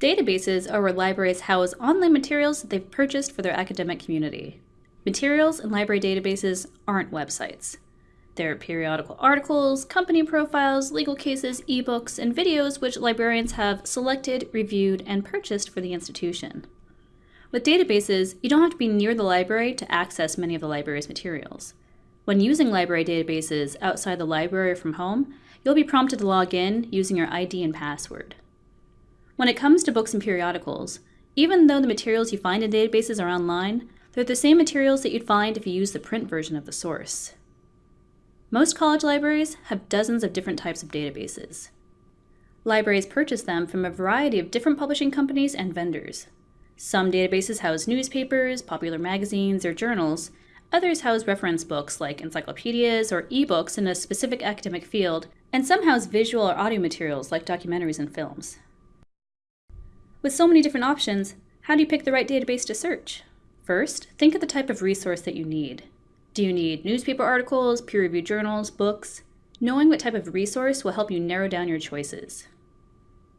Databases are where libraries house online materials that they've purchased for their academic community. Materials in library databases aren't websites. They're periodical articles, company profiles, legal cases, ebooks, and videos which librarians have selected, reviewed, and purchased for the institution. With databases, you don't have to be near the library to access many of the library's materials. When using library databases outside the library or from home, you'll be prompted to log in using your ID and password. When it comes to books and periodicals, even though the materials you find in databases are online, they're the same materials that you'd find if you use the print version of the source. Most college libraries have dozens of different types of databases. Libraries purchase them from a variety of different publishing companies and vendors. Some databases house newspapers, popular magazines, or journals. Others house reference books like encyclopedias or ebooks in a specific academic field, and some house visual or audio materials like documentaries and films. With so many different options, how do you pick the right database to search? First, think of the type of resource that you need. Do you need newspaper articles, peer reviewed journals, books? Knowing what type of resource will help you narrow down your choices.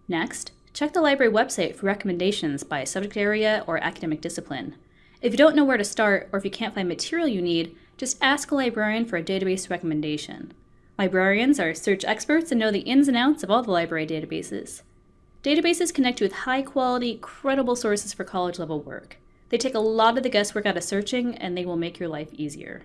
Next, check the library website for recommendations by subject area or academic discipline. If you don't know where to start or if you can't find material you need, just ask a librarian for a database recommendation. Librarians are search experts and know the ins and outs of all the library databases. Databases connect you with high quality, credible sources for college level work. They take a lot of the guesswork out of searching and they will make your life easier.